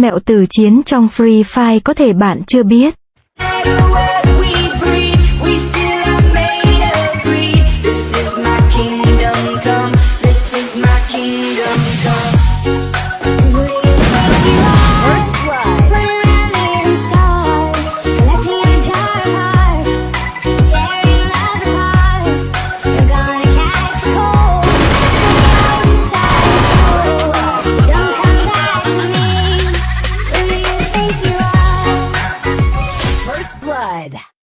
Mẹo từ chiến trong Free Fire có thể bạn chưa biết. Blood.